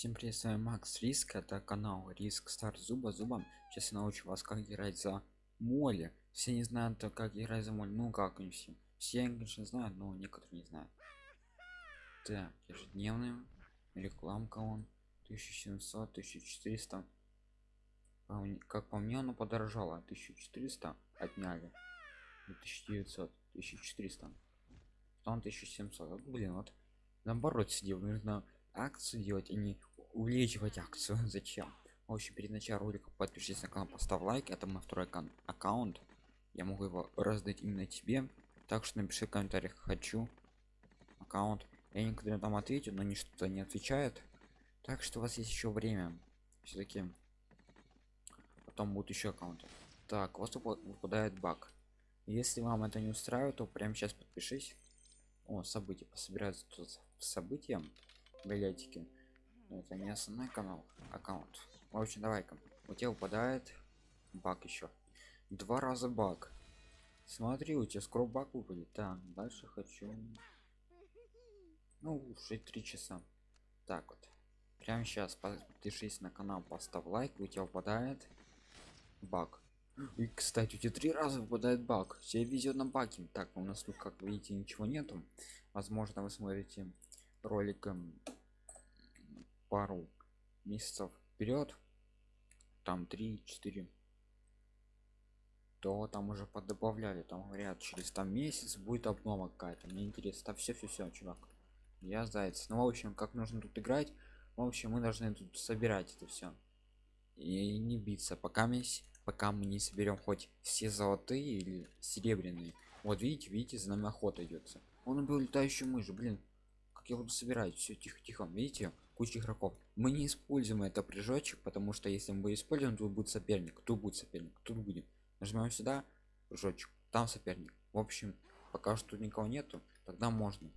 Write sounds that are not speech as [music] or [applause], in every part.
Всем привет, с вами Макс Риск, это канал Риск Стар Зуба Зубом. Сейчас я научу вас, как играть за моли. Все не знают, как играть за моль. Ну как не все. Все, конечно, знают, но некоторые не знают. Так, ежедневная рекламка он 1700, 1400. Как по мне, оно подорожало. 1400 отняли. 1900, 1400. Потом 1700. Блин, вот наоборот сидел, нужно акцию делать а не увеличивать акцию. Зачем? В общем перед началом ролика подпишись на канал поставь лайк. Это мой второй аккаунт. Я могу его раздать именно тебе. Так что напиши в комментариях хочу аккаунт. Я никогда там ответю но ничто не отвечает. Так что у вас есть еще время. Все-таки потом будут еще аккаунты. Так у вас выпадает баг. Если вам это не устраивает то прямо сейчас подпишись. О события. Пособираются тут события билетики это не основной канал аккаунт. В общем давай-ка. У тебя выпадает баг еще два раза баг. Смотри у тебя скоро баг выпадет. Так дальше хочу. Ну уже три часа. Так вот. Прямо сейчас подпишись на канал поставь лайк у тебя выпадает баг. И кстати у тебя три раза выпадает баг. Все везет на баги так у нас тут как видите ничего нету. Возможно вы смотрите роликом пару месяцев вперед там 3-4 то там уже поддобавляли там говорят через там месяц будет обнова какая-то. Мне интересно там все все все чувак. Я заяц. Ну в общем как нужно тут играть в общем мы должны тут собирать это все и не биться. Пока мы пока мы не соберем хоть все золотые или серебряные. Вот видите видите за нами охота идется он убил летающую мышь блин я буду собирать все тихо тихо видите куча игроков. Мы не используем это прыжочек потому что если мы используем тут будет соперник тут будет соперник тут будет. Нажимаем сюда прыжочек там соперник. В общем пока что никого нету тогда можно.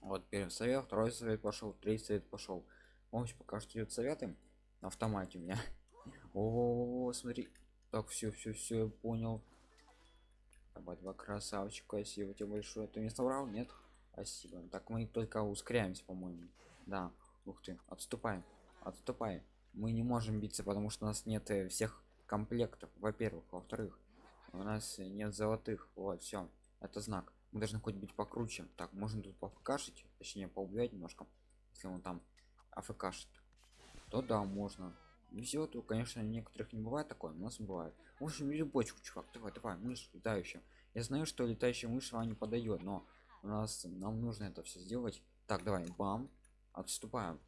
Вот первый совет второй совет пошел третий совет пошел в общем пока что идет советы на автомате у меня. [laughs] О, смотри так все все все понял. Давай два красавчика спасибо тебе большое. Ты не соврал? Нет спасибо. Так мы только ускоряемся по-моему. Да. Ух ты. Отступаем отступаем мы не можем биться потому что у нас нет э, всех комплектов во-первых. Во-вторых у нас нет золотых. Вот все это знак. Мы должны хоть быть покруче. Так можно тут пофкашить точнее поубивать немножко если он там афкашит то да можно. Все то конечно некоторых не бывает такое у нас бывает. В общем бери бочку чувак. Давай давай мышь летающая. Я знаю что летающая мышь вам не подойдет но у нас нам нужно это все сделать. Так давай бам. Отступаем.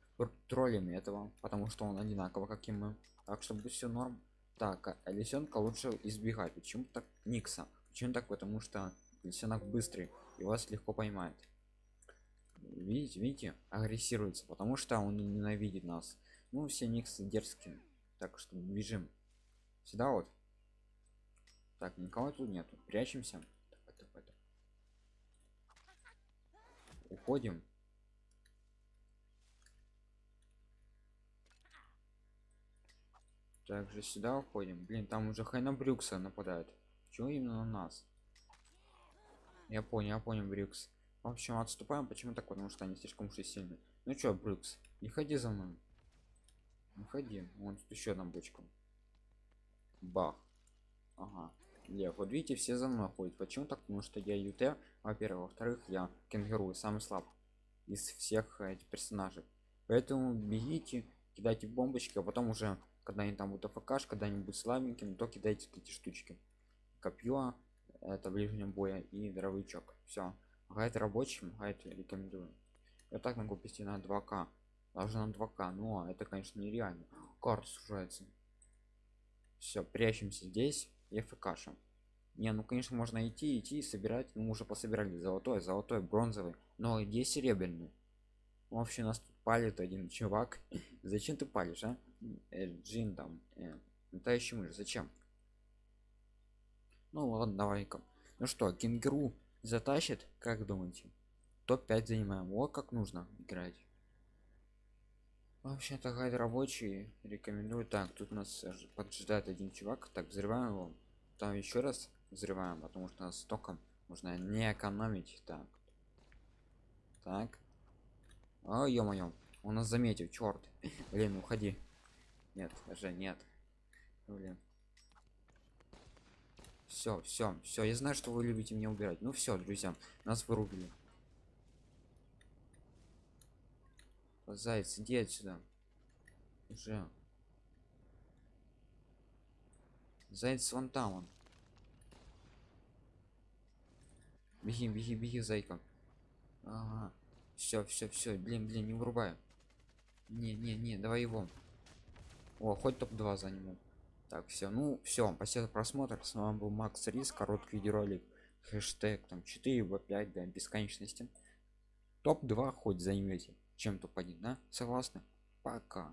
Троллями этого потому что он одинаково как и мы. Так чтобы все норм. Так а лисенка лучше избегать. Почему так никса? Почему так? Потому что лисенок быстрый и вас легко поймает. Видите видите агрессируется потому что он ненавидит нас. Ну все никсы дерзкие. Так что бежим. Сюда вот. Так никого тут нету. Прячемся уходим также сюда уходим. Блин там уже хайна брюкса нападает. Чего именно на нас? Я понял я понял брюкс. В общем отступаем. Почему так? Потому что они слишком уж сильны. Ну чё брюкс не ходи за мной. Не ходи. Вон тут еще одна бочка. Бах. Ага лев вот видите все за мной ходят. Почему так? Потому что я ют во-первых. Во-вторых я кенгуру самый слаб из всех этих персонажей. Поэтому бегите кидайте бомбочки а потом уже когда они там будут афкаш когда-нибудь слабеньким то кидайте эти штучки. Копье это ближнем боя и дровичок все гайд рабочим гайд рекомендую. Я так могу пойти на 2к даже на 2к но это конечно нереально. Карта сужается. Все прячемся здесь и фкшем не ну конечно можно идти идти и собирать. Ну уже пособирали золотой золотой бронзовый но где серебряный. Вообще нас тут палит один чувак. [laughs] Зачем ты палишь а? Э, джин там э, летающий мышь зачем? Ну ладно давай-ка. Ну что кенгуру затащит? Как думаете? Топ-5 занимаем. Вот как нужно играть. Вообще-то гайд рабочий. Рекомендую. Так тут нас поджидает один чувак. Так взрываем его там еще раз взрываем потому что нас током нужно не экономить так так о ё-моё Он нас заметил, черт. Блин, [laughs] уходи. Нет, даже нет. Блин. Все, все, все. Я знаю, что вы любите меня убирать. Ну все, друзья, нас вырубили. Заяц, иди отсюда. Уже. Заяц вон там он. Беги, беги, беги, зайка. Ага. Все, все, все. Блин, блин, не вырубаю. Не, не, не, давай его. О, хоть топ-2 заниму. Так, все, ну все, спасибо за просмотр. С вами был Макс Рис, короткий видеоролик. Хэштег там 4 в 5 до бесконечности. Топ-2 хоть займете чем-то поднять, да? Согласны? Пока.